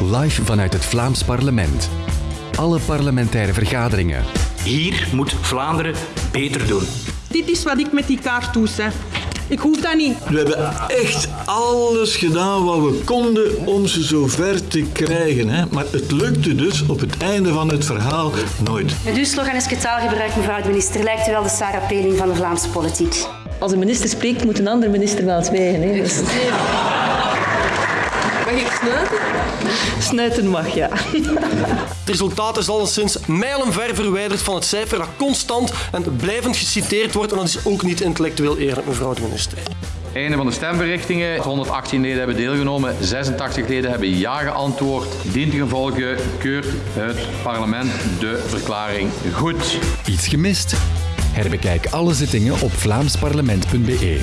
live vanuit het Vlaams parlement. Alle parlementaire vergaderingen. Hier moet Vlaanderen beter doen. Dit is wat ik met die kaart doe, hè. Ik hoef dat niet. We hebben echt alles gedaan wat we konden om ze zover te krijgen. Hè? Maar het lukte dus op het einde van het verhaal nooit. Met uw slogan is getaalgebruik, mevrouw de minister, lijkt u wel de Sarah Peling van de Vlaamse politiek. Als een minister spreekt, moet een andere minister wel zwijgen. Hè? Dus... Mag ik snuiten? Snuiten mag, ja. Het resultaat is alleszins mijlenver verwijderd van het cijfer dat constant en blijvend geciteerd wordt. En dat is ook niet intellectueel eerlijk, mevrouw de minister. Einde van de stemberichtingen. 118 leden hebben deelgenomen, 86 leden hebben ja geantwoord. Dient gevolge keurt het parlement de verklaring goed. Iets gemist? Herbekijk alle zittingen op vlaamsparlement.be.